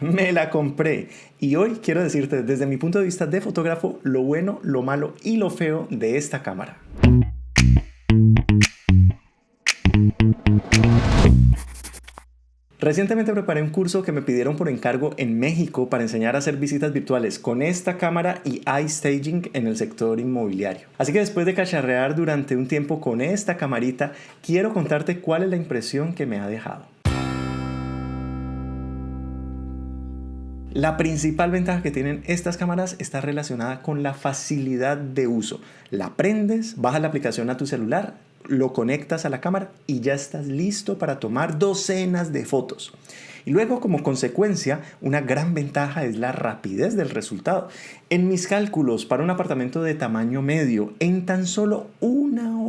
Me la compré y hoy quiero decirte desde mi punto de vista de fotógrafo lo bueno, lo malo y lo feo de esta cámara. Recientemente preparé un curso que me pidieron por encargo en México para enseñar a hacer visitas virtuales con esta cámara y iStaging en el sector inmobiliario. Así que después de cacharrear durante un tiempo con esta camarita, quiero contarte cuál es la impresión que me ha dejado. La principal ventaja que tienen estas cámaras está relacionada con la facilidad de uso. La prendes, bajas la aplicación a tu celular, lo conectas a la cámara y ya estás listo para tomar docenas de fotos. Y luego, como consecuencia, una gran ventaja es la rapidez del resultado. En mis cálculos para un apartamento de tamaño medio, en tan solo una hora,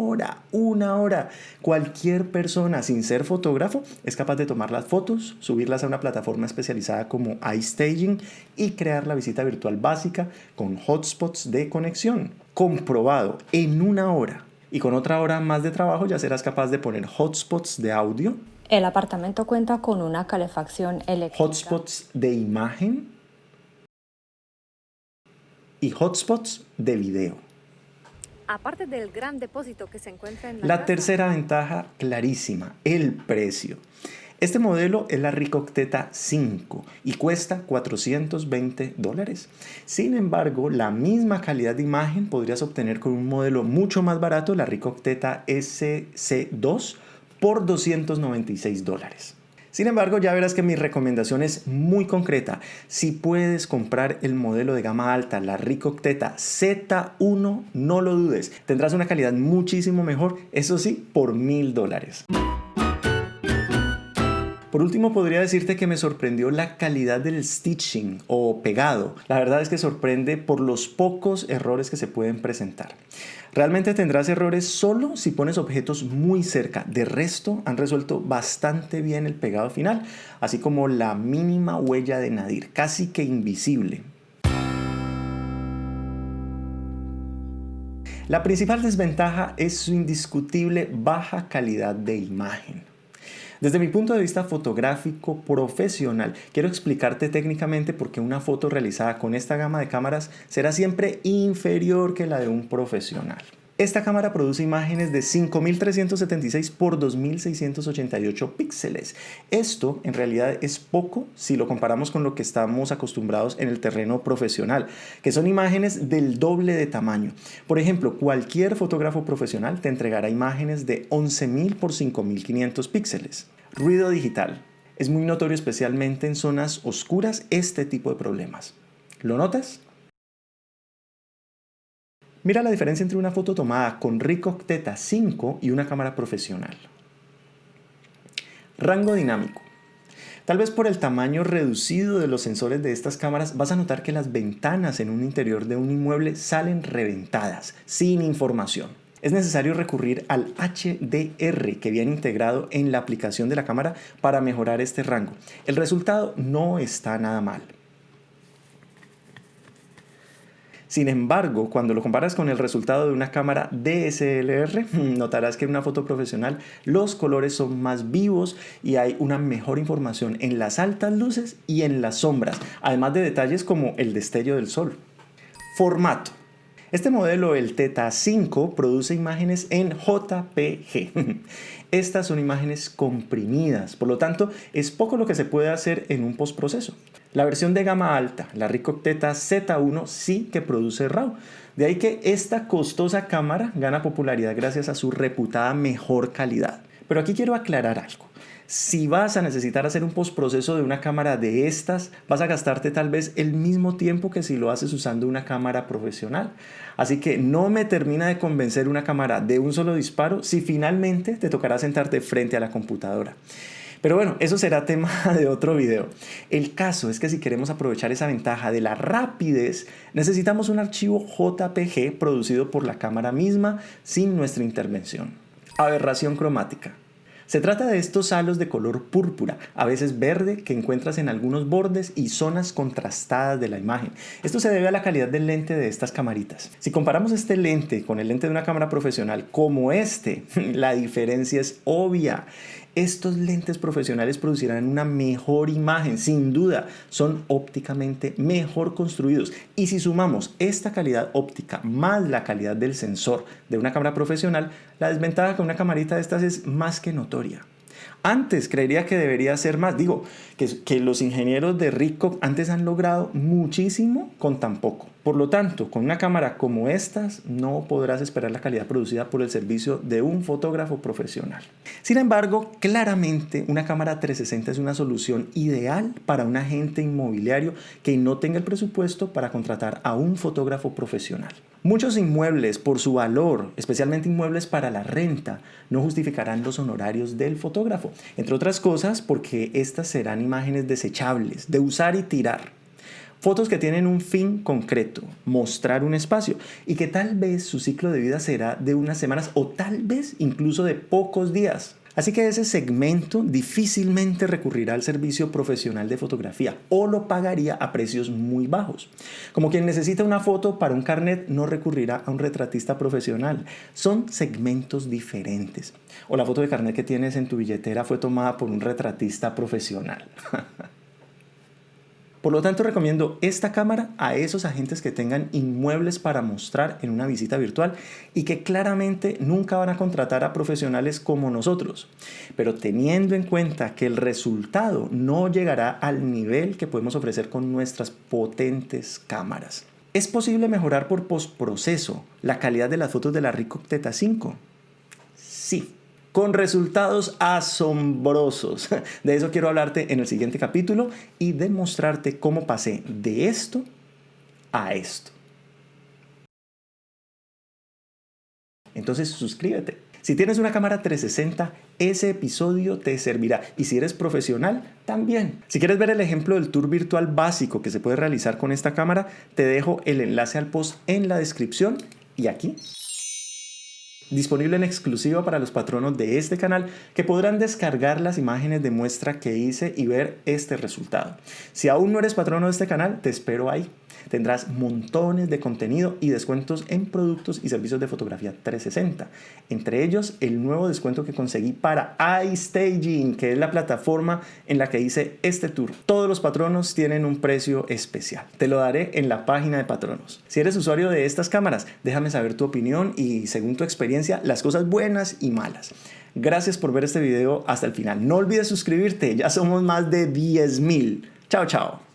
una hora, cualquier persona sin ser fotógrafo es capaz de tomar las fotos, subirlas a una plataforma especializada como iStaging y crear la visita virtual básica con hotspots de conexión. Comprobado en una hora y con otra hora más de trabajo ya serás capaz de poner hotspots de audio. El apartamento cuenta con una calefacción eléctrica. Hotspots de imagen y hotspots de video. Aparte del gran depósito que se encuentra en la, la tercera ventaja clarísima, el precio. Este modelo es la Ricocteta 5 y cuesta 420 dólares. Sin embargo, la misma calidad de imagen podrías obtener con un modelo mucho más barato, la Ricocteta SC2 por 296 dólares. Sin embargo, ya verás que mi recomendación es muy concreta. Si puedes comprar el modelo de gama alta, la Ricocteta Z1, no lo dudes. Tendrás una calidad muchísimo mejor, eso sí, por mil dólares. Por último, podría decirte que me sorprendió la calidad del stitching o pegado. La verdad es que sorprende por los pocos errores que se pueden presentar. Realmente tendrás errores solo si pones objetos muy cerca. De resto, han resuelto bastante bien el pegado final, así como la mínima huella de nadir, casi que invisible. La principal desventaja es su indiscutible baja calidad de imagen. Desde mi punto de vista fotográfico profesional, quiero explicarte técnicamente por qué una foto realizada con esta gama de cámaras será siempre inferior que la de un profesional. Esta cámara produce imágenes de 5376 por 2688 píxeles. Esto en realidad es poco si lo comparamos con lo que estamos acostumbrados en el terreno profesional, que son imágenes del doble de tamaño. Por ejemplo, cualquier fotógrafo profesional te entregará imágenes de 11000 por 5500 píxeles. Ruido digital. Es muy notorio especialmente en zonas oscuras este tipo de problemas. ¿Lo notas? Mira la diferencia entre una foto tomada con Ricoh Theta 5 y una cámara profesional. Rango dinámico. Tal vez por el tamaño reducido de los sensores de estas cámaras vas a notar que las ventanas en un interior de un inmueble salen reventadas, sin información. Es necesario recurrir al HDR que viene integrado en la aplicación de la cámara para mejorar este rango. El resultado no está nada mal. Sin embargo, cuando lo comparas con el resultado de una cámara DSLR, notarás que en una foto profesional los colores son más vivos y hay una mejor información en las altas luces y en las sombras, además de detalles como el destello del sol. Formato. Este modelo, el Theta 5, produce imágenes en JPG. Estas son imágenes comprimidas, por lo tanto es poco lo que se puede hacer en un postproceso. La versión de gama alta, la Ricoh Theta Z1, sí que produce RAW. De ahí que esta costosa cámara gana popularidad gracias a su reputada mejor calidad. Pero aquí quiero aclarar algo. Si vas a necesitar hacer un postproceso de una cámara de estas, vas a gastarte tal vez el mismo tiempo que si lo haces usando una cámara profesional. Así que no me termina de convencer una cámara de un solo disparo si finalmente te tocará sentarte frente a la computadora. Pero bueno, eso será tema de otro video. El caso es que si queremos aprovechar esa ventaja de la rapidez, necesitamos un archivo JPG producido por la cámara misma sin nuestra intervención. Aberración cromática. Se trata de estos halos de color púrpura, a veces verde, que encuentras en algunos bordes y zonas contrastadas de la imagen. Esto se debe a la calidad del lente de estas camaritas. Si comparamos este lente con el lente de una cámara profesional como este, la diferencia es obvia. Estos lentes profesionales producirán una mejor imagen, sin duda, son ópticamente mejor construidos. Y si sumamos esta calidad óptica más la calidad del sensor de una cámara profesional, la desventaja con una camarita de estas es más que notoria. Antes creería que debería ser más. Digo, que, los ingenieros de Ricoh antes han logrado muchísimo con tan poco. Por lo tanto, con una cámara como estas no podrás esperar la calidad producida por el servicio de un fotógrafo profesional. Sin embargo, claramente una cámara 360 es una solución ideal para un agente inmobiliario que no tenga el presupuesto para contratar a un fotógrafo profesional. Muchos inmuebles, por su valor, especialmente inmuebles para la renta, no justificarán los honorarios del fotógrafo. Entre otras cosas, porque estas serán imágenes desechables, de usar y tirar. Fotos que tienen un fin concreto, mostrar un espacio y que tal vez su ciclo de vida será de unas semanas o tal vez incluso de pocos días. Así que ese segmento difícilmente recurrirá al servicio profesional de fotografía o lo pagaría a precios muy bajos. Como quien necesita una foto para un carnet no recurrirá a un retratista profesional. Son segmentos diferentes. O la foto de carnet que tienes en tu billetera fue tomada por un retratista profesional. Por lo tanto, recomiendo esta cámara a esos agentes que tengan inmuebles para mostrar en una visita virtual y que claramente nunca van a contratar a profesionales como nosotros. Pero teniendo en cuenta que el resultado no llegará al nivel que podemos ofrecer con nuestras potentes cámaras. ¿Es posible mejorar por postproceso la calidad de las fotos de la Ricoh Theta 5? Sí con resultados asombrosos. De eso quiero hablarte en el siguiente capítulo y demostrarte cómo pasé de esto a esto. Entonces suscríbete. Si tienes una cámara 360, ese episodio te servirá. Y si eres profesional, también. Si quieres ver el ejemplo del tour virtual básico que se puede realizar con esta cámara, te dejo el enlace al post en la descripción y aquí disponible en exclusiva para los patronos de este canal que podrán descargar las imágenes de muestra que hice y ver este resultado. Si aún no eres patrono de este canal, te espero ahí. Tendrás montones de contenido y descuentos en productos y servicios de fotografía 360. Entre ellos, el nuevo descuento que conseguí para iStaging, que es la plataforma en la que hice este tour. Todos los patronos tienen un precio especial. Te lo daré en la página de patronos. Si eres usuario de estas cámaras, déjame saber tu opinión y según tu experiencia, las cosas buenas y malas. Gracias por ver este video hasta el final. No olvides suscribirte, ya somos más de 10.000. Chao, chao.